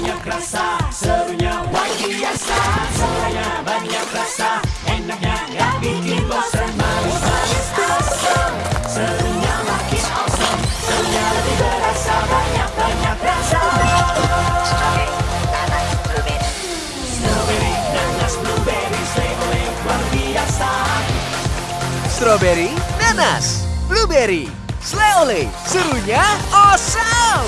banyak rasa Serunya luar biasa Semuanya banyak rasa Enaknya gak bikin bosan. Manis-manis awesome Serunya makin awesome Serunya lebih berasa. Banyak-banyak rasa. Strawberry, nanas, blueberry Slay luar biasa. Strawberry, nanas, blueberry, slay serunya awesome!